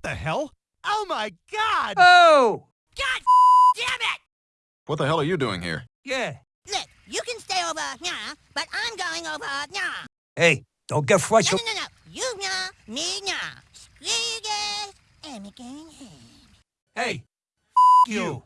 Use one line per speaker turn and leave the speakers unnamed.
What the hell? Oh my god!
Oh!
God damn it!
What the hell are you doing here?
Yeah.
Look, you can stay over here, but I'm going over here.
Hey, don't get frustrated.
no, no, no. You nah, me nah. Screw you guys, and me going home.
Hey, you.